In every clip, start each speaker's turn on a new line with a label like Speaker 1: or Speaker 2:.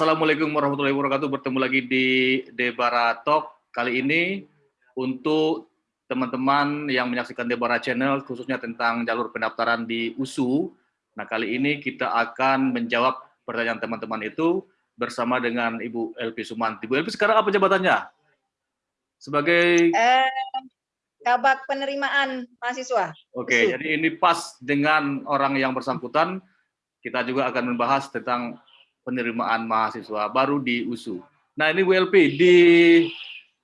Speaker 1: Assalamualaikum warahmatullahi wabarakatuh. Bertemu lagi di Debara Talk kali ini untuk teman-teman yang menyaksikan Debara Channel khususnya tentang jalur pendaftaran di USU. Nah, kali ini kita akan menjawab pertanyaan teman-teman itu bersama dengan Ibu Elvi Sumanti. Ibu Elvi sekarang apa jabatannya? Sebagai
Speaker 2: eh, kabak penerimaan mahasiswa.
Speaker 1: Oke, okay, jadi ini pas dengan orang yang bersangkutan. Kita juga akan membahas tentang penerimaan mahasiswa baru di USU. Nah ini WLP, di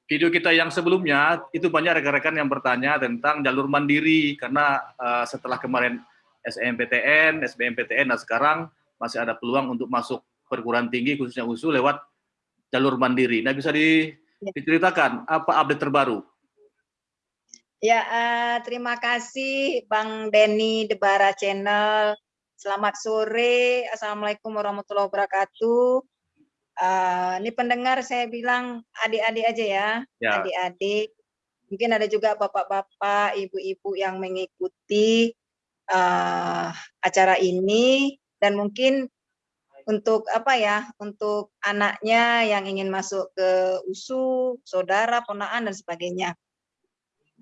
Speaker 1: video kita yang sebelumnya, itu banyak rekan-rekan yang bertanya tentang jalur mandiri, karena uh, setelah kemarin SNMPTN, SBMPTN, nah sekarang masih ada peluang untuk masuk perguruan tinggi, khususnya USU, lewat jalur mandiri. Nah bisa di, diceritakan apa update terbaru?
Speaker 2: Ya, uh, terima kasih Bang Denny Debara Channel Selamat sore, Assalamualaikum warahmatullahi wabarakatuh. Uh, ini pendengar saya bilang adik-adik aja ya, ya. adik-adik. Ya. Mungkin ada juga bapak-bapak, ibu-ibu yang mengikuti uh, acara ini dan mungkin untuk apa ya, untuk anaknya yang ingin masuk ke USU, saudara, ponaan dan sebagainya.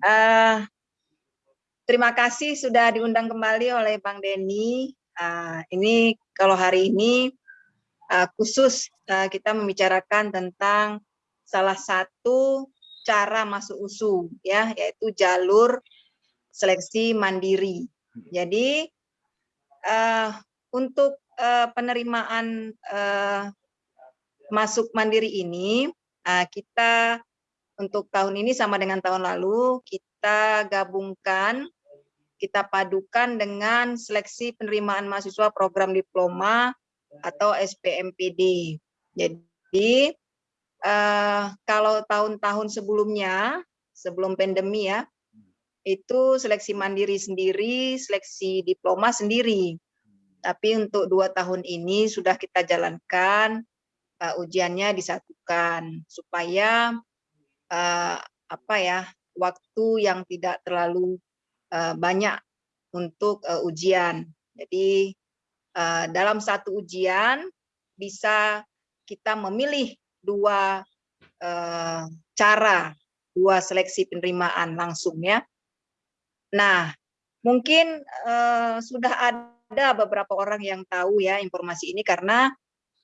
Speaker 2: Uh, terima kasih sudah diundang kembali oleh Bang Denny Uh, ini kalau hari ini uh, khusus uh, kita membicarakan tentang salah satu cara masuk USU ya yaitu jalur seleksi mandiri. Jadi uh, untuk uh, penerimaan uh, masuk mandiri ini uh, kita untuk tahun ini sama dengan tahun lalu kita gabungkan kita padukan dengan seleksi penerimaan mahasiswa program diploma atau SPMPD. Jadi uh, kalau tahun-tahun sebelumnya, sebelum pandemi ya, itu seleksi mandiri sendiri, seleksi diploma sendiri. Tapi untuk dua tahun ini sudah kita jalankan uh, ujiannya disatukan supaya uh, apa ya waktu yang tidak terlalu Eh, banyak untuk uh, ujian. Jadi uh, dalam satu ujian bisa kita memilih dua cara, dua seleksi penerimaan langsung ya. Nah, mungkin sudah ada beberapa orang yang tahu ya informasi ini karena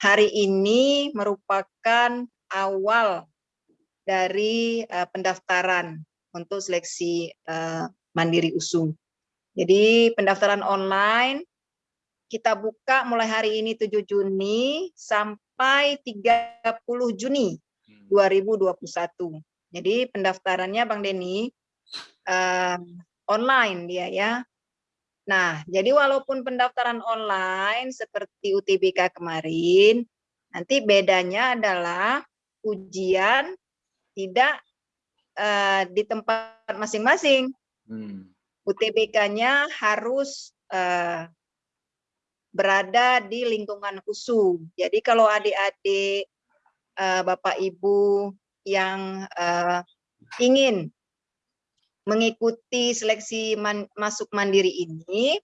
Speaker 2: hari ini merupakan awal dari pendaftaran untuk seleksi Mandiri USU. Jadi pendaftaran online kita buka mulai hari ini 7 Juni sampai 30 Juni 2021. Hmm. Jadi pendaftarannya Bang Denny uh, online dia ya. Nah, jadi walaupun pendaftaran online seperti UTBK kemarin, nanti bedanya adalah ujian tidak uh, di tempat masing-masing. Hmm. UTBK-nya harus uh, berada di lingkungan USU. Jadi kalau adik-adik, uh, Bapak Ibu yang uh, ingin mengikuti seleksi man, masuk mandiri ini,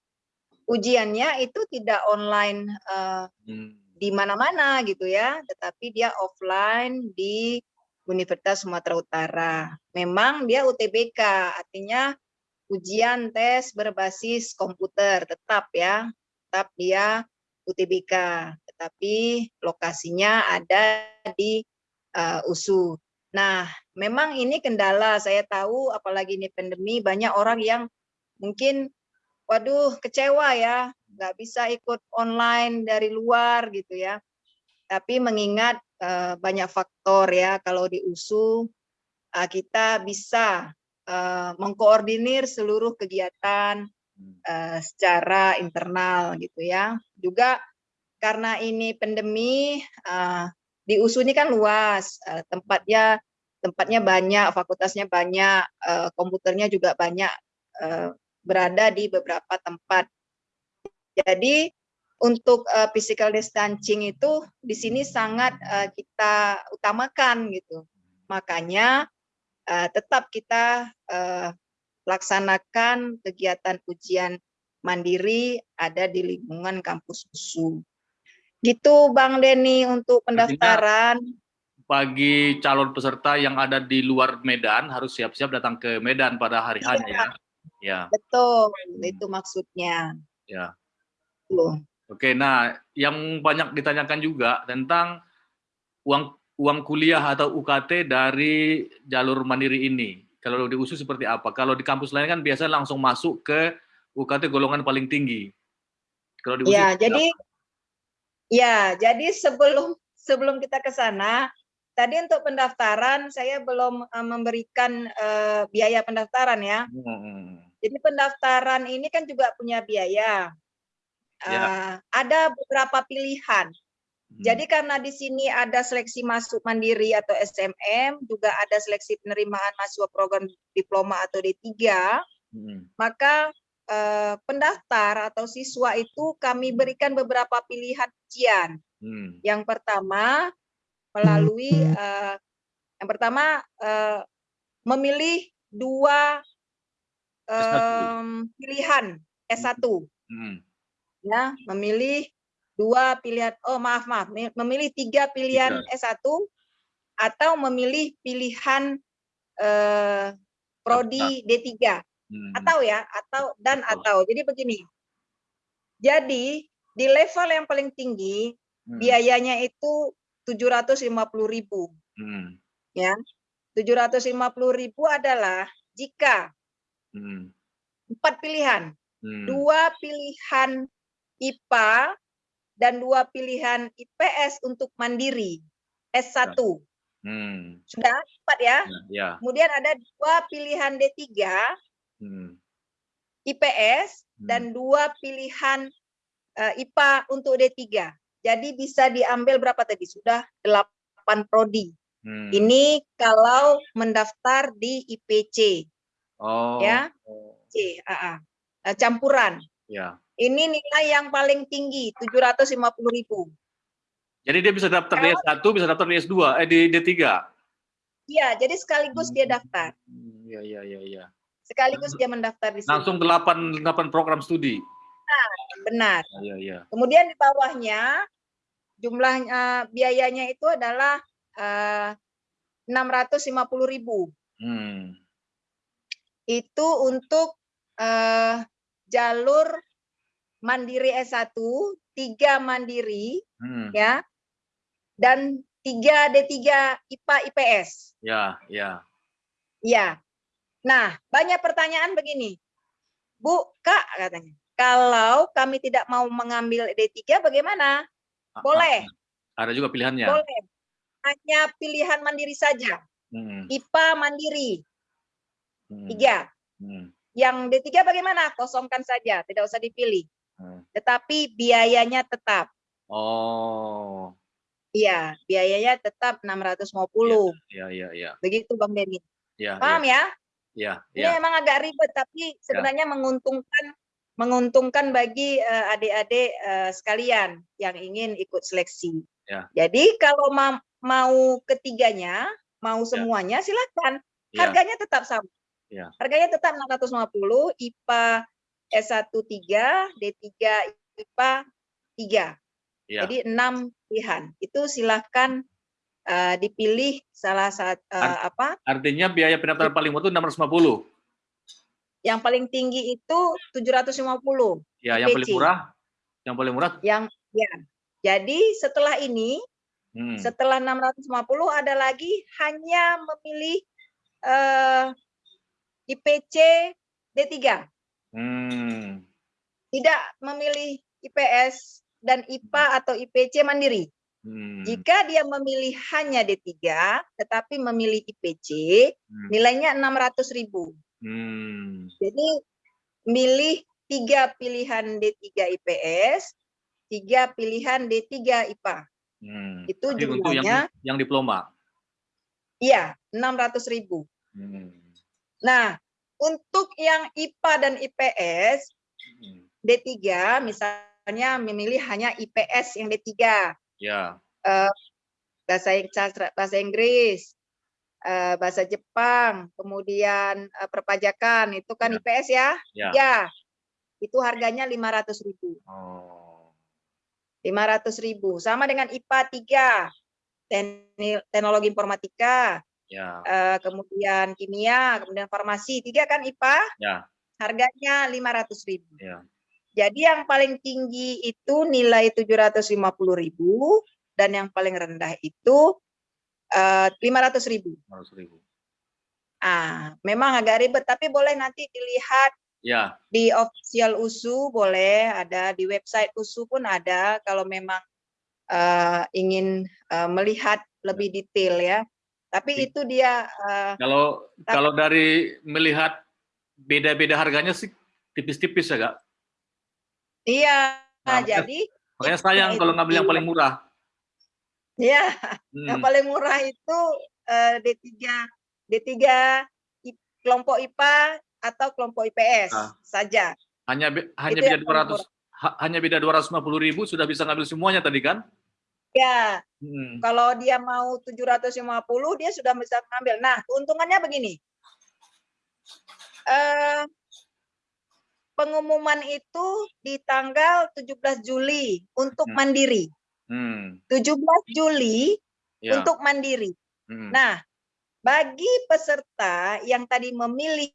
Speaker 2: ujiannya itu tidak online uh, hmm. di mana-mana gitu ya, tetapi dia offline di Universitas Sumatera Utara. Memang dia UTBK, artinya ujian tes berbasis komputer tetap ya, tetap dia UTBK, tetapi lokasinya ada di uh, USU. Nah, memang ini kendala saya tahu apalagi ini pandemi banyak orang yang mungkin waduh kecewa ya, nggak bisa ikut online dari luar gitu ya. Tapi mengingat uh, banyak faktor ya kalau di USU uh, kita bisa uh, mengkoordinir seluruh kegiatan uh, secara internal gitu ya. Juga karena ini pandemi uh, di USU ini kan luas, uh, tempatnya tempatnya banyak, fakultasnya banyak, uh, komputernya juga banyak uh, berada di beberapa tempat. Jadi untuk uh, physical distancing itu di sini sangat uh, kita utamakan gitu. Makanya uh, tetap kita uh, laksanakan kegiatan ujian mandiri ada di lingkungan kampus USU. Gitu Bang Denny untuk pendaftaran.
Speaker 1: Bagi calon peserta yang ada di luar Medan harus siap-siap datang ke Medan pada hari
Speaker 2: Iya.
Speaker 1: hanya ya. Ya,
Speaker 2: Betul,
Speaker 1: Hmm.
Speaker 2: itu maksudnya.
Speaker 1: ya.
Speaker 2: Tuh.
Speaker 1: Oke, nah yang banyak ditanyakan juga tentang uang uang kuliah atau UKT dari jalur mandiri ini. Kalau di USU seperti apa? Kalau di kampus lain kan biasanya langsung masuk ke UKT golongan paling tinggi. Kalau di USU
Speaker 2: Ya, jadi
Speaker 1: apa?
Speaker 2: ya, jadi sebelum sebelum kita ke sana, tadi untuk pendaftaran saya belum eh, memberikan eh, biaya pendaftaran ya.
Speaker 1: Hmm,
Speaker 2: Jadi pendaftaran ini kan juga punya biaya.
Speaker 1: Ya.
Speaker 2: Eh, ada beberapa pilihan.
Speaker 1: Hmm,
Speaker 2: Jadi karena di sini ada seleksi masuk mandiri atau SMM, juga ada seleksi penerimaan mahasiswa program diploma atau D3,
Speaker 1: hmm,
Speaker 2: maka eh, pendaftar atau siswa itu kami berikan beberapa pilihan ujian.
Speaker 1: hmm,
Speaker 2: Yang pertama melalui eh, yang pertama eh, memilih dua
Speaker 1: S1.
Speaker 2: em, pilihan S1
Speaker 1: hmm,
Speaker 2: ya, memilih dua pilihan oh maaf maaf mi- memilih tiga pilihan S1 atau memilih pilihan eh, prodi D3
Speaker 1: hmm.
Speaker 2: atau ya atau dan atau. Jadi begini. Jadi di level yang paling tinggi
Speaker 1: Hmm,
Speaker 2: biayanya itu 750.000
Speaker 1: hmm,
Speaker 2: ya. 750.000 adalah jika
Speaker 1: hmm,
Speaker 2: empat pilihan,
Speaker 1: hmm.
Speaker 2: dua pilihan IPA dan dua pilihan IPS untuk mandiri S1.
Speaker 1: Hmm,
Speaker 2: Sudah empat ya.
Speaker 1: ya, ya.
Speaker 2: Kemudian ada dua pilihan D3
Speaker 1: Hmm,
Speaker 2: IPS
Speaker 1: hmm.
Speaker 2: dan dua pilihan eh, IPA untuk D3. Jadi bisa diambil berapa tadi? Sudah 8 prodi.
Speaker 1: Hmm.
Speaker 2: Ini kalau mendaftar di IPC
Speaker 1: oh,
Speaker 2: ya. C, ah. Eh, campuran.
Speaker 1: ya.
Speaker 2: Ini nilai yang paling tinggi 750.000.
Speaker 1: Jadi dia bisa daftar di S1, bisa daftar di S2, eh di D3.
Speaker 2: Iya, jadi sekaligus dia daftar.
Speaker 1: Hmm, Iya, iya, iya, iya.
Speaker 2: Sekaligus dia mendaftar di sini.
Speaker 1: Langsung 8 8 program studi.
Speaker 2: Benar.
Speaker 1: Iya, iya.
Speaker 2: Kemudian di bawahnya jumlahnya biayanya itu adalah eh, 650.000.
Speaker 1: Hmm.
Speaker 2: Itu untuk eh, jalur mandiri S1, tiga mandiri
Speaker 1: Hmm.
Speaker 2: ya. Dan tiga D3 IPA IPS.
Speaker 1: Ya, ya.
Speaker 2: Ya. Nah, banyak pertanyaan begini. Bu, Kak katanya. Kalau kami tidak mau mengambil D3 bagaimana?
Speaker 1: Ah,
Speaker 2: Boleh,
Speaker 1: ah, Ada juga pilihannya.
Speaker 2: boleh. Hanya pilihan mandiri saja.
Speaker 1: Hmm.
Speaker 2: IPA mandiri,
Speaker 1: Hmm.
Speaker 2: tiga.
Speaker 1: Hmm.
Speaker 2: Yang D3 bagaimana? Kosongkan saja, tidak usah dipilih. Tetapi biayanya tetap.
Speaker 1: Oh.
Speaker 2: Iya, biayanya tetap 650.
Speaker 1: Ya, ya, ya.
Speaker 2: Begitu Bang Denny.
Speaker 1: Ya,
Speaker 2: Paham ya?
Speaker 1: ya.
Speaker 2: Ini
Speaker 1: Ya, ya.
Speaker 2: memang agak ribet tapi sebenarnya menguntungkan menguntungkan bagi eh, adik-adik eh, sekalian yang ingin ikut seleksi.
Speaker 1: Ya.
Speaker 2: Jadi kalau ma- mau ketiganya, mau
Speaker 1: Ya.
Speaker 2: semuanya silakan.
Speaker 1: Ya,
Speaker 2: Harganya tetap sama.
Speaker 1: Ya.
Speaker 2: Harganya tetap 650, IPA S1 3, D3 IPA 3.
Speaker 1: ya.
Speaker 2: Jadi 6 pilihan. Itu silakan eh, dipilih salah satu eh, apa?
Speaker 1: Artinya biaya pendaftaran paling murah itu 650.
Speaker 2: Yang paling tinggi itu 750.
Speaker 1: Ya, yang paling murah yang paling murah
Speaker 2: yang ya. Jadi setelah ini,
Speaker 1: hmm.
Speaker 2: setelah 650 ada lagi hanya memilih eh, IPC D3,
Speaker 1: Hmm.
Speaker 2: tidak memilih IPS dan IPA atau IPC mandiri.
Speaker 1: Hmm.
Speaker 2: Jika dia memilih hanya D3 tetapi memilih IPC,
Speaker 1: Hmm.
Speaker 2: nilainya 600.000.
Speaker 1: Hmm.
Speaker 2: Jadi milih tiga pilihan D3 IPS, tiga pilihan D3 IPA.
Speaker 1: Hmm.
Speaker 2: Itu
Speaker 1: Tapi untuk yang yang diploma.
Speaker 2: Iya, 600.000.
Speaker 1: Hmm.
Speaker 2: Nah, untuk yang IPA dan IPS
Speaker 1: Hmm.
Speaker 2: D3 misalnya memilih hanya IPS yang D3,
Speaker 1: Ya.
Speaker 2: bahasa Ing- sastra- bahasa Inggris, eh, bahasa Jepang, kemudian eh, perpajakan itu kan
Speaker 1: Ya.
Speaker 2: IPS ya?
Speaker 1: Ya.
Speaker 2: Ya. Itu harganya 500.000.
Speaker 1: Oh.
Speaker 2: 500.000. Sama dengan IPA 3, teknik, teknologi informatika,
Speaker 1: Ya.
Speaker 2: eh, kemudian kimia, kemudian farmasi, tiga kan IPA,
Speaker 1: Ya.
Speaker 2: harganya 500.000.
Speaker 1: Ya.
Speaker 2: Jadi yang paling tinggi itu nilai 750.000 dan yang paling rendah itu eh, 500.000.
Speaker 1: 500.000.
Speaker 2: Ah, memang agak ribet tapi boleh nanti dilihat
Speaker 1: Ya.
Speaker 2: di official USU boleh ada di website USU pun ada kalau memang eh, ingin eh, melihat lebih detail ya. Tapi itu dia eh,
Speaker 1: Kalau
Speaker 2: Tapi-
Speaker 1: kalau dari melihat beda-beda harganya sih tipis-tipis ya, Kak.
Speaker 2: iya
Speaker 1: Nah,
Speaker 2: jadi
Speaker 1: Makanya
Speaker 2: itu-
Speaker 1: sayang kalau
Speaker 2: itu
Speaker 1: ngambil yang paling murah.
Speaker 2: ya
Speaker 1: Hmm.
Speaker 2: yang paling murah itu eh, D3 D3 I- kelompok IPA atau kelompok IPS
Speaker 1: Ah.
Speaker 2: saja.
Speaker 1: Hanya hanya
Speaker 2: Itu
Speaker 1: beda
Speaker 2: yang paling
Speaker 1: 200 ha- hanya beda 250.000 sudah bisa ngambil semuanya tadi kan?
Speaker 2: Ya,
Speaker 1: Hmm.
Speaker 2: kalau dia mau 750 dia sudah bisa mengambil. Nah, keuntungannya begini. Eh, pengumuman itu di tanggal 17 Juli untuk
Speaker 1: Hmm.
Speaker 2: mandiri.
Speaker 1: Hmm.
Speaker 2: 17 Juli
Speaker 1: Ya.
Speaker 2: untuk mandiri.
Speaker 1: Hmm.
Speaker 2: Nah, bagi peserta yang tadi memilih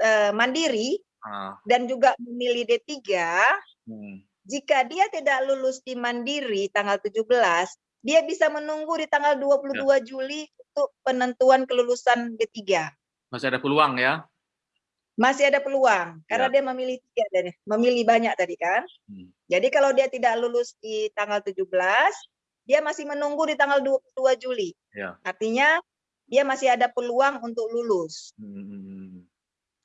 Speaker 2: eh, mandiri
Speaker 1: Ah.
Speaker 2: dan juga memilih D3,
Speaker 1: Hmm.
Speaker 2: Jika dia tidak lulus di mandiri tanggal 17, dia bisa menunggu di tanggal 22 Juli untuk penentuan kelulusan D3.
Speaker 1: Masih ada peluang ya.
Speaker 2: Masih ada peluang karena
Speaker 1: Ya.
Speaker 2: dia memilih tiga dari memilih banyak tadi kan.
Speaker 1: Hmm.
Speaker 2: Jadi kalau dia tidak lulus di tanggal 17, dia masih menunggu di tanggal 22 Juli.
Speaker 1: Ya.
Speaker 2: Artinya dia masih ada peluang untuk lulus.
Speaker 1: Hmm.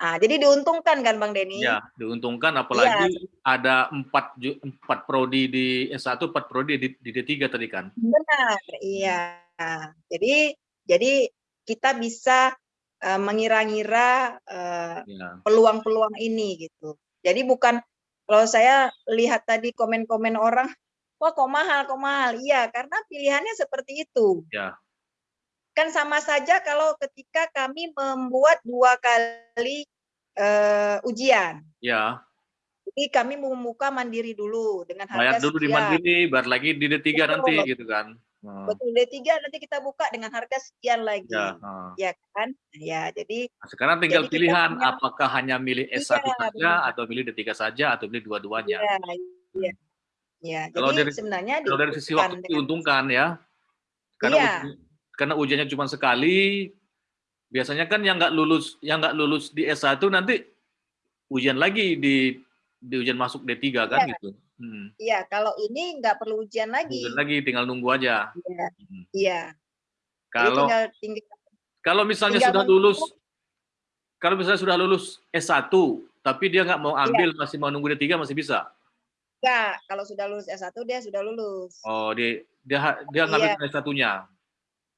Speaker 2: Ah, jadi diuntungkan kan Bang Denny?
Speaker 1: Ya, diuntungkan
Speaker 2: Iya.
Speaker 1: apalagi ada empat empat prodi di S1, empat prodi di, di D3 tadi kan.
Speaker 2: Benar, iya. Jadi jadi kita bisa eh, mengira-ngira eh,
Speaker 1: Ya.
Speaker 2: peluang-peluang ini gitu. Jadi bukan kalau saya lihat tadi komen-komen orang, wah kok mahal, kok mahal. Iya, karena pilihannya seperti itu.
Speaker 1: Ya.
Speaker 2: Kan sama saja kalau ketika kami membuat dua kali eh, ujian.
Speaker 1: Ya,
Speaker 2: Jadi kami membuka mandiri dulu dengan
Speaker 1: bayar
Speaker 2: harga
Speaker 1: dulu di
Speaker 2: sekian.
Speaker 1: Mandiri, bayar lagi di D3 nanti
Speaker 2: Betul.
Speaker 1: gitu kan. Hmm.
Speaker 2: Betul, D3 nanti kita buka dengan harga sekian lagi.
Speaker 1: Ya, ah.
Speaker 2: Ya kan? Ya, jadi
Speaker 1: Nah, sekarang tinggal
Speaker 2: Jadi
Speaker 1: pilihan
Speaker 2: punya-
Speaker 1: apakah hanya milih
Speaker 2: Iya,
Speaker 1: S1 saja
Speaker 2: benar.
Speaker 1: atau milih D3 saja atau milih dua-duanya.
Speaker 2: Iya, iya. Ya,
Speaker 1: Kalau
Speaker 2: jadi
Speaker 1: dari-
Speaker 2: sebenarnya
Speaker 1: Kalau dari sisi waktu diuntungkan ya. Karena
Speaker 2: Iya.
Speaker 1: Karena ujiannya cuma sekali. Biasanya kan yang nggak lulus yang nggak lulus di S1 nanti ujian lagi di di ujian masuk D3 kan
Speaker 2: Iya.
Speaker 1: gitu. Hmm.
Speaker 2: Iya, kalau ini nggak perlu ujian lagi.
Speaker 1: Ujian lagi tinggal nunggu aja.
Speaker 2: Iya,
Speaker 1: Hmm.
Speaker 2: iya.
Speaker 1: Kalau
Speaker 2: tinggal tinggal
Speaker 1: kalau misalnya
Speaker 2: tinggal
Speaker 1: sudah lulus kalau misalnya sudah lulus S1 tapi dia nggak
Speaker 2: Iya.
Speaker 1: mau ambil masih mau nunggu D3 masih bisa.
Speaker 2: enggak, kalau sudah lulus S1 dia sudah lulus.
Speaker 1: Oh, dia dia dia ngambil
Speaker 2: Iya.
Speaker 1: S1-nya.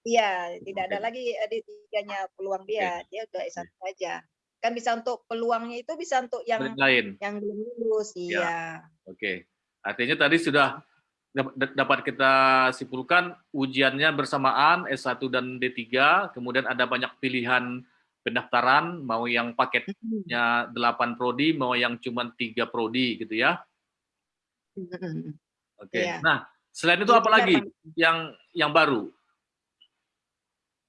Speaker 2: Iya, tidak ada
Speaker 1: Oke.
Speaker 2: lagi eh, di tiganya peluang dia. Dia udah S1 saja. Kan bisa untuk peluangnya itu bisa untuk yang
Speaker 1: lain.
Speaker 2: yang belum lulus.
Speaker 1: Ya.
Speaker 2: Iya.
Speaker 1: Oke. Artinya tadi sudah dap- dapat kita simpulkan ujiannya bersamaan S1 dan D3, kemudian ada banyak pilihan pendaftaran, mau yang paketnya 8 prodi, mau yang cuma 3 prodi gitu ya. Oke.
Speaker 2: Iya.
Speaker 1: Nah, selain itu apa lagi yang yang baru?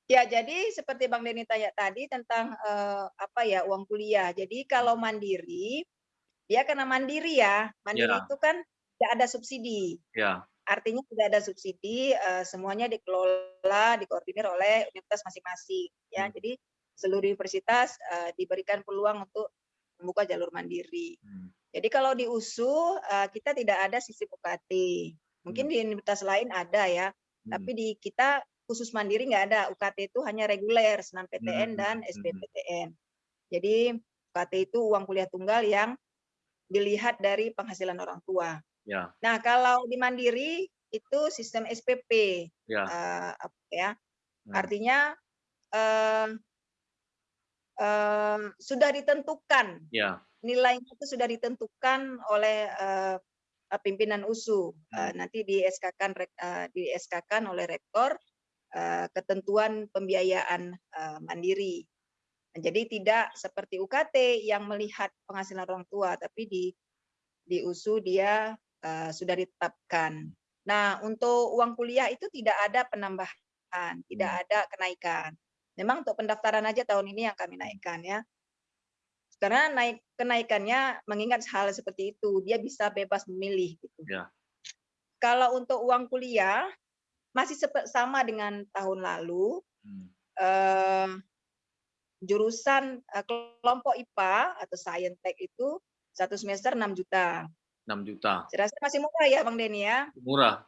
Speaker 2: Ya, jadi seperti Bang Denny tanya tadi tentang eh, apa ya uang kuliah. Jadi kalau mandiri, dia karena mandiri ya, mandiri
Speaker 1: Ya.
Speaker 2: itu kan tidak ada subsidi.
Speaker 1: Ya.
Speaker 2: Artinya tidak ada subsidi, eh, semuanya dikelola, dikoordinir oleh universitas masing-masing. Ya,
Speaker 1: Hmm.
Speaker 2: jadi seluruh universitas eh, diberikan peluang untuk membuka jalur mandiri.
Speaker 1: Hmm.
Speaker 2: Jadi kalau di USU eh, kita tidak ada sistem UKT. Mungkin
Speaker 1: Hmm.
Speaker 2: di universitas lain ada ya,
Speaker 1: Hmm.
Speaker 2: tapi di kita khusus mandiri nggak ada. UKT itu hanya reguler, senam PTN
Speaker 1: Hmm,
Speaker 2: dan
Speaker 1: hmm,
Speaker 2: SBMPTN. Jadi UKT itu uang kuliah tunggal yang dilihat dari penghasilan orang tua.
Speaker 1: Ya.
Speaker 2: Nah, kalau di mandiri itu sistem SPP.
Speaker 1: Ya.
Speaker 2: apa ya?
Speaker 1: Hmm.
Speaker 2: Artinya eh, eh, sudah ditentukan
Speaker 1: Ya.
Speaker 2: nilainya itu sudah ditentukan oleh eh, eh, pimpinan USU.
Speaker 1: Hmm.
Speaker 2: nanti di SK-kan rek- eh, di SK-kan oleh rektor ketentuan pembiayaan eh, mandiri. Nah, Jadi tidak seperti UKT yang melihat penghasilan orang tua, tapi di di USU dia uh, sudah ditetapkan. Nah, untuk uang kuliah itu tidak ada penambahan, tidak
Speaker 1: Hmm.
Speaker 2: ada kenaikan. Memang untuk pendaftaran aja tahun ini yang kami naikkan ya. Karena naik kenaikannya mengingat hal seperti itu, dia bisa bebas memilih gitu.
Speaker 1: Ya.
Speaker 2: Kalau untuk uang kuliah masih sama dengan tahun lalu,
Speaker 1: Hmm.
Speaker 2: eh, jurusan eh, kelompok IPA atau Saintek itu satu semester 6 juta.
Speaker 1: 6 juta.
Speaker 2: Saya rasa masih murah ya Bang Denny ya.
Speaker 1: Murah.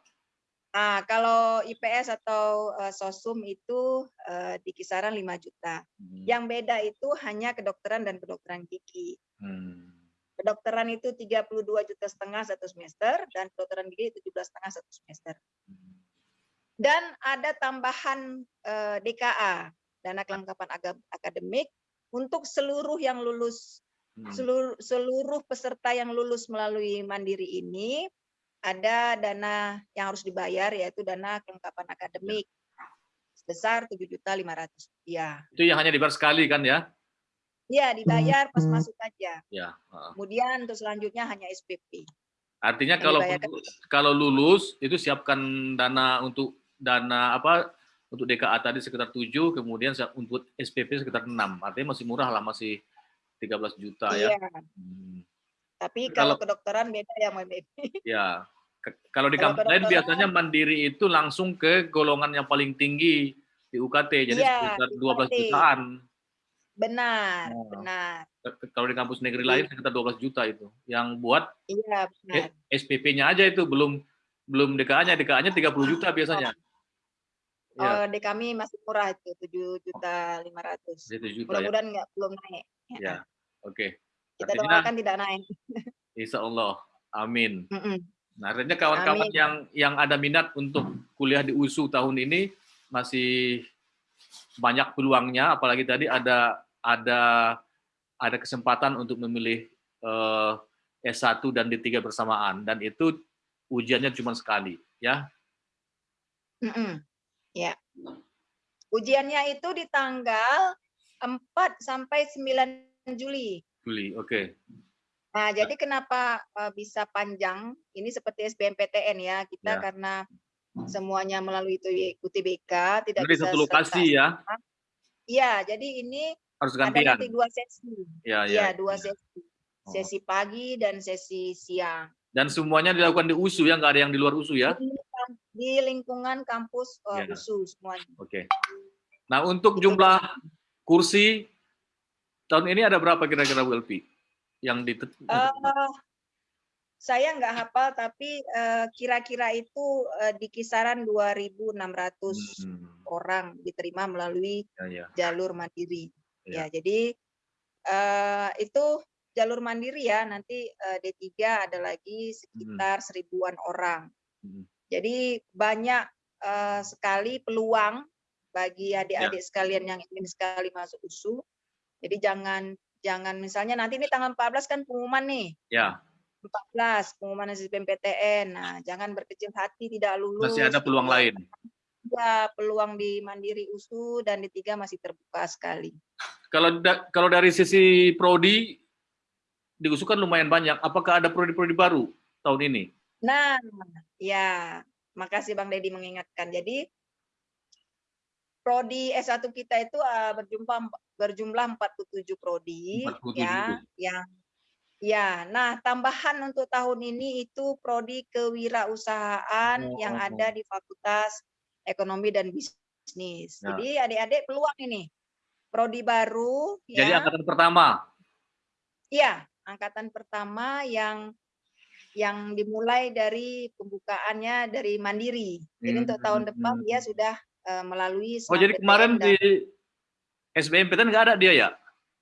Speaker 2: Nah, kalau IPS atau eh, Sosum itu eh, di kisaran 5 juta.
Speaker 1: Hmm.
Speaker 2: Yang beda itu hanya kedokteran dan kedokteran gigi.
Speaker 1: Hmm.
Speaker 2: Kedokteran itu 32 juta setengah satu semester dan kedokteran gigi 17 setengah satu semester. Dan ada tambahan eh, DKA, dana kelengkapan akademik untuk seluruh yang lulus
Speaker 1: Hmm.
Speaker 2: seluruh, seluruh peserta yang lulus melalui Mandiri ini ada dana yang harus dibayar yaitu dana kelengkapan akademik sebesar 7.500 rupiah.
Speaker 1: Itu yang hanya dibayar sekali kan ya?
Speaker 2: Ya, dibayar pas masuk aja.
Speaker 1: Ya. heeh.
Speaker 2: Kemudian untuk selanjutnya hanya SPP.
Speaker 1: Artinya
Speaker 2: Yang
Speaker 1: kalau
Speaker 2: dibayarkan.
Speaker 1: kalau lulus itu siapkan dana untuk dana apa untuk DKA tadi sekitar 7, kemudian untuk SPP sekitar 6. Artinya masih murah lah, masih 13 juta ya.
Speaker 2: Iya,
Speaker 1: Hmm.
Speaker 2: tapi
Speaker 1: Kalau-
Speaker 2: kalau kedokteran beda ya Mbak.
Speaker 1: Ya. Kalau di kampus lain biasanya mandiri itu langsung ke golongan yang paling tinggi di UKT, jadi
Speaker 2: Iya,
Speaker 1: sekitar
Speaker 2: di
Speaker 1: 12
Speaker 2: UKT.
Speaker 1: jutaan.
Speaker 2: Benar,
Speaker 1: Oh.
Speaker 2: benar.
Speaker 1: Kalau di kampus negeri
Speaker 2: Iya.
Speaker 1: lain sekitar 12 juta itu. Yang buat
Speaker 2: Iya.
Speaker 1: SPP-nya aja itu belum belum DKA-nya, DKA-nya 30 juta biasanya. Ya,
Speaker 2: Oh, di kami masih murah itu 7 juta 500.
Speaker 1: 7 juta ya.
Speaker 2: Mudah-mudahan nggak belum naik.
Speaker 1: Ya, oke.
Speaker 2: Kita
Speaker 1: Artinya-
Speaker 2: doakan tidak naik.
Speaker 1: Insya Allah. Amin.
Speaker 2: Mm-mm.
Speaker 1: Nah, artinya kawan-kawan yang yang ada minat untuk kuliah di USU tahun ini masih banyak peluangnya, apalagi tadi ada ada ada kesempatan untuk memilih eh, S1 dan D3 bersamaan dan itu ujiannya cuma sekali, ya.
Speaker 2: Mm-mm. Ya. Ujiannya itu di tanggal 4 sampai 9 Juli.
Speaker 1: Juli, oke.
Speaker 2: Nah, jadi kenapa uh, bisa panjang? Ini seperti SBMPTN ya. Kita
Speaker 1: Ya.
Speaker 2: karena semuanya melalui UTB UTBK tidak
Speaker 1: Jadi
Speaker 2: bisa
Speaker 1: satu lokasi
Speaker 2: serentak.
Speaker 1: ya,
Speaker 2: Iya, jadi ini
Speaker 1: harus
Speaker 2: ada
Speaker 1: gantian.
Speaker 2: nanti dua sesi.
Speaker 1: Ya,
Speaker 2: Iya,
Speaker 1: ya.
Speaker 2: dua sesi.
Speaker 1: Oh.
Speaker 2: Sesi pagi dan sesi siang.
Speaker 1: Dan semuanya dilakukan di USU ya, nggak ada yang di luar USU ya.
Speaker 2: Di, lingkungan kampus uh,
Speaker 1: Ya.
Speaker 2: USU semuanya.
Speaker 1: Oke. Nah, untuk
Speaker 2: Itu
Speaker 1: jumlah kursi tahun ini ada berapa kira-kira Bu Elvi? Yang di
Speaker 2: Eh, saya nggak hafal, tapi eh, kira-kira itu eh, di kisaran 2.600
Speaker 1: Hmm,
Speaker 2: orang diterima melalui
Speaker 1: ya, ya.
Speaker 2: jalur mandiri.
Speaker 1: Ya.
Speaker 2: Ya, jadi eh, itu jalur mandiri ya. Nanti eh, D3 ada lagi sekitar seribuan orang.
Speaker 1: Hmm.
Speaker 2: Jadi banyak eh, sekali peluang bagi adik-adik sekalian yang ingin sekali masuk USU. Jadi jangan jangan misalnya nanti ini tanggal 14 kan pengumuman nih.
Speaker 1: Ya,
Speaker 2: 14 pengumuman SBMPTN. Nah, jangan berkecil hati tidak lulus.
Speaker 1: masih ada peluang lain.
Speaker 2: Ya, peluang di Mandiri USU dan di tiga masih terbuka sekali.
Speaker 1: Kalau da- kalau dari sisi prodi di USU kan lumayan banyak. Apakah ada prodi-prodi baru tahun ini?
Speaker 2: Nah, ya, makasih Bang Deddy mengingatkan. Jadi prodi S1 kita itu uh, berjumlah berjumlah 47 prodi
Speaker 1: 47.
Speaker 2: ya, yang ya. Nah, tambahan untuk tahun ini itu prodi kewirausahaan
Speaker 1: Oh,
Speaker 2: yang
Speaker 1: oh,
Speaker 2: ada di Fakultas Ekonomi dan Bisnis.
Speaker 1: Ya.
Speaker 2: Jadi adik-adik peluang ini. Prodi baru
Speaker 1: Jadi
Speaker 2: ya.
Speaker 1: angkatan pertama.
Speaker 2: Iya, angkatan pertama yang yang dimulai dari pembukaannya dari mandiri. Jadi untuk tahun depan
Speaker 1: Hmm.
Speaker 2: dia sudah eh, melalui
Speaker 1: Oh, jadi kemarin
Speaker 2: dan-
Speaker 1: di SBMPTN nggak ada dia ya?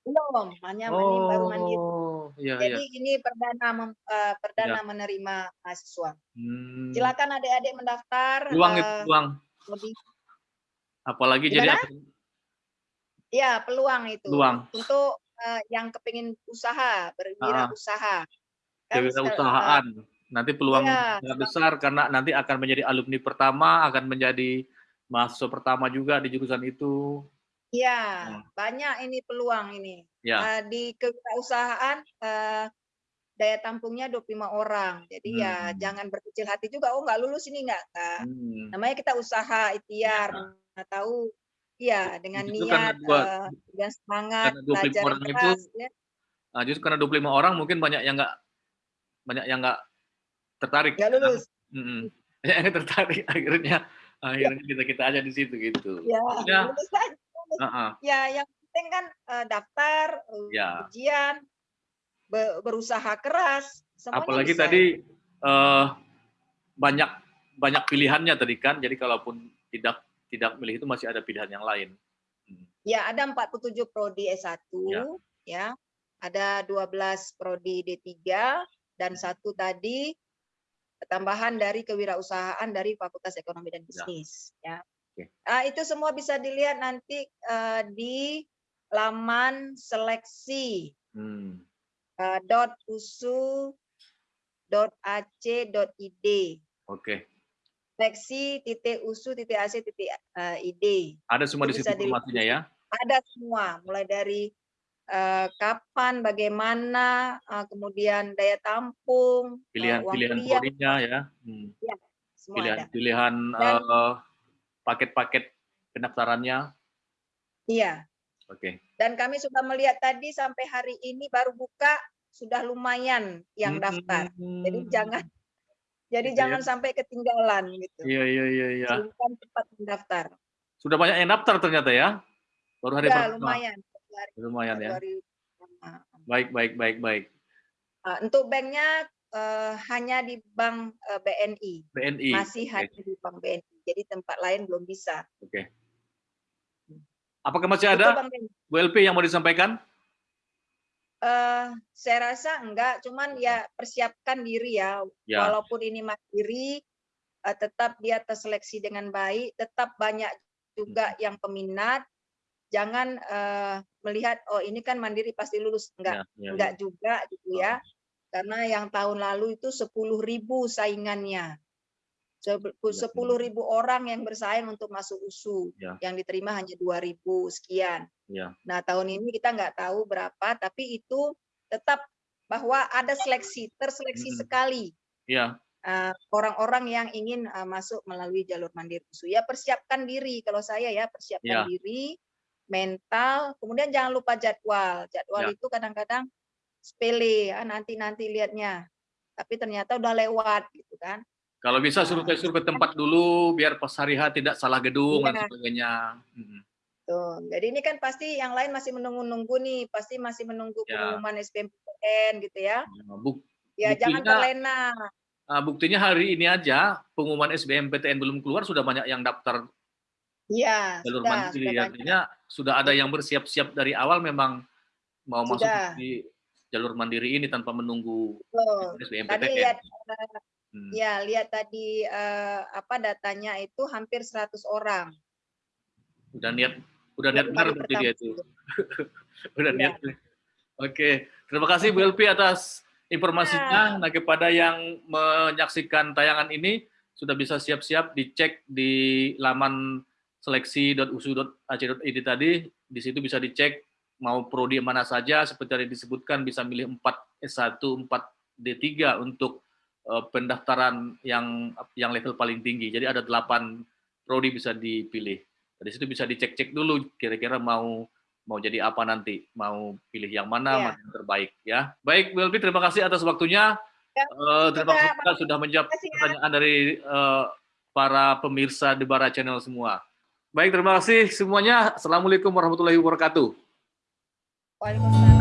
Speaker 2: belum, hanya mandi- baru mandiri.
Speaker 1: Oh, iya.
Speaker 2: Jadi ini perdana mem- eh, perdana menerima mahasiswa.
Speaker 1: Hmm.
Speaker 2: Silakan adik-adik mendaftar.
Speaker 1: Peluang itu
Speaker 2: eh,
Speaker 1: peluang.
Speaker 2: lebih,
Speaker 1: Apalagi jadi
Speaker 2: Gimana? ya peluang itu
Speaker 1: peluang
Speaker 2: untuk eh, yang kepingin usaha berwirausaha. Kan, eh,
Speaker 1: kewirausahaan. Nanti peluang sangat besar karena nanti akan menjadi alumni pertama, akan menjadi mahasiswa pertama juga di jurusan itu.
Speaker 2: Iya,
Speaker 1: Hmm.
Speaker 2: banyak ini peluang ini.
Speaker 1: Ya.
Speaker 2: Eh, di kewirausahaan eh, daya tampungnya 25 orang. Jadi ya
Speaker 1: Hmm.
Speaker 2: jangan berkecil hati juga, oh nggak lulus ini nggak. nggak.
Speaker 1: Hmm.
Speaker 2: Namanya kita usaha, ikhtiar,
Speaker 1: Ya.
Speaker 2: tahu iya dengan
Speaker 1: Justru
Speaker 2: niat
Speaker 1: dua-
Speaker 2: eh, dan semangat
Speaker 1: karena 25
Speaker 2: belajar
Speaker 1: orang itu
Speaker 2: keras ya.
Speaker 1: Nah, justru karena 25 orang mungkin banyak yang nggak banyak yang nggak tertarik.
Speaker 2: Nggak lulus.
Speaker 1: Mm-mm. Banyak yang tertarik akhirnya akhirnya kita kita aja di situ gitu.
Speaker 2: Ya,
Speaker 1: Ya.
Speaker 2: lulus aja. lulus.
Speaker 1: Heeh.
Speaker 2: Ya, yang penting kan eh, daftar, eh,
Speaker 1: Ya.
Speaker 2: ujian, be- berusaha keras, semuanya
Speaker 1: Apalagi
Speaker 2: bisa.
Speaker 1: tadi eh, banyak banyak pilihannya tadi kan. Jadi kalaupun tidak tidak milih itu masih ada pilihan yang lain.
Speaker 2: Ya, ada 47 prodi S1
Speaker 1: Ya.
Speaker 2: ya. Ada 12 prodi D3 dan
Speaker 1: Hmm.
Speaker 2: satu tadi tambahan dari kewirausahaan dari Fakultas Ekonomi dan Bisnis ya.
Speaker 1: Oke.
Speaker 2: Ah, itu semua bisa dilihat nanti eh, di laman seleksi
Speaker 1: Hmm.
Speaker 2: eh, dot usu dot ac dot id
Speaker 1: Oke.
Speaker 2: seleksi titik usu titik ac titik eh, id
Speaker 1: Ada semua di
Speaker 2: Itu
Speaker 1: situ
Speaker 2: bisa dilihat.
Speaker 1: informasinya ya.
Speaker 2: ada semua mulai dari eh, kapan bagaimana eh, kemudian daya tampung eh,
Speaker 1: Pilihan-pilihan
Speaker 2: kuliah
Speaker 1: prodinya ya. Hmm.
Speaker 2: semua ada
Speaker 1: Pilihan-pilihan
Speaker 2: Dan-
Speaker 1: eh, paket-paket pendaftarannya.
Speaker 2: iya
Speaker 1: Oke.
Speaker 2: dan kami sudah melihat tadi sampai hari ini baru buka sudah lumayan yang daftar jadi
Speaker 1: Hmm.
Speaker 2: jangan jadi
Speaker 1: Gitu ya.
Speaker 2: jangan sampai ketinggalan gitu
Speaker 1: Iya iya iya iya.
Speaker 2: Cepat mendaftar
Speaker 1: Sudah banyak yang daftar ternyata ya. Baru hari
Speaker 2: ya
Speaker 1: pertama.
Speaker 2: lumayan
Speaker 1: Lumayan ya. Baik baik baik baik.
Speaker 2: Ah, untuk banknya eh, hanya di bank eh, BNI
Speaker 1: BNI.
Speaker 2: masih
Speaker 1: Oke.
Speaker 2: hanya di bank BNI jadi tempat lain belum bisa
Speaker 1: Oke. Apakah masih ada
Speaker 2: Bang BNI.
Speaker 1: Bu LP yang mau disampaikan?
Speaker 2: Eh, saya rasa enggak, cuman ya persiapkan diri ya.
Speaker 1: Ya.
Speaker 2: Walaupun ini mandiri, eh, tetap dia terseleksi dengan baik, tetap banyak juga
Speaker 1: Hmm.
Speaker 2: yang peminat. Jangan eh, melihat oh ini kan mandiri pasti lulus, enggak,
Speaker 1: Ya, ya,
Speaker 2: enggak
Speaker 1: ya.
Speaker 2: juga gitu
Speaker 1: Oh.
Speaker 2: ya. Karena yang tahun lalu itu 10.000 saingannya. Sebe-
Speaker 1: Iya,
Speaker 2: 10.000 orang yang bersaing untuk masuk USU,
Speaker 1: Ya.
Speaker 2: yang diterima hanya 2.000 sekian.
Speaker 1: Ya.
Speaker 2: Nah, tahun ini kita nggak tahu berapa, tapi itu tetap bahwa ada seleksi, terseleksi
Speaker 1: Mm-mm.
Speaker 2: sekali
Speaker 1: Ya.
Speaker 2: eh, orang-orang yang ingin eh, masuk melalui jalur mandiri USU. Ya persiapkan diri, kalau saya ya persiapkan
Speaker 1: Ya.
Speaker 2: diri, mental, kemudian jangan lupa jadwal. Jadwal
Speaker 1: Ya.
Speaker 2: itu kadang-kadang sepele, ah, nanti-nanti lihatnya. Tapi ternyata udah lewat gitu kan.
Speaker 1: Kalau bisa suruh ke suruh ke tempat dulu biar pas hari H tidak salah gedung dan
Speaker 2: Iya.
Speaker 1: sebagainya. Mm.
Speaker 2: Tuh. Jadi ini kan pasti yang lain masih menunggu-nunggu nih, pasti masih menunggu
Speaker 1: Ya.
Speaker 2: pengumuman SBMPTN gitu ya.
Speaker 1: Nah, buk-
Speaker 2: Ya jangan terlena.
Speaker 1: ah, buktinya hari ini aja pengumuman SBMPTN belum keluar sudah banyak yang daftar
Speaker 2: Iya,
Speaker 1: jalur
Speaker 2: sudah,
Speaker 1: mandiri.
Speaker 2: sudah.
Speaker 1: Artinya sudah ada yang bersiap-siap dari awal memang mau masuk
Speaker 2: Sudah.
Speaker 1: di jalur mandiri ini tanpa menunggu. SBMPTN.
Speaker 2: Tadi lihat
Speaker 1: Hmm.
Speaker 2: ya lihat tadi eh, apa datanya itu hampir 100 orang.
Speaker 1: Udah niat, udah niat benar berarti dia itu. udah
Speaker 2: Iya.
Speaker 1: niat. Oke, terima kasih Bu Elpi atas informasinya. Nah, kepada yang menyaksikan tayangan ini sudah bisa siap-siap dicek di laman seleksi.usu.ac.id tadi. Di situ bisa dicek mau prodi mana saja seperti yang disebutkan bisa milih 4 S1, 4 D3 untuk eh, pendaftaran yang yang level paling tinggi. Jadi ada 8 prodi bisa dipilih. Dari situ bisa dicek-cek dulu kira-kira mau mau jadi apa nanti, mau pilih yang mana,
Speaker 2: Iya.
Speaker 1: mana yang terbaik ya. Baik, Bu Elvi, terima kasih atas waktunya.
Speaker 2: Ya,
Speaker 1: Eh, terima kasih sudah menjawab
Speaker 2: ya.
Speaker 1: pertanyaan dari eh, para pemirsa di Bara Channel semua. Baik, terima kasih semuanya. Assalamualaikum warahmatullahi wabarakatuh.
Speaker 2: Waalaikumsalam.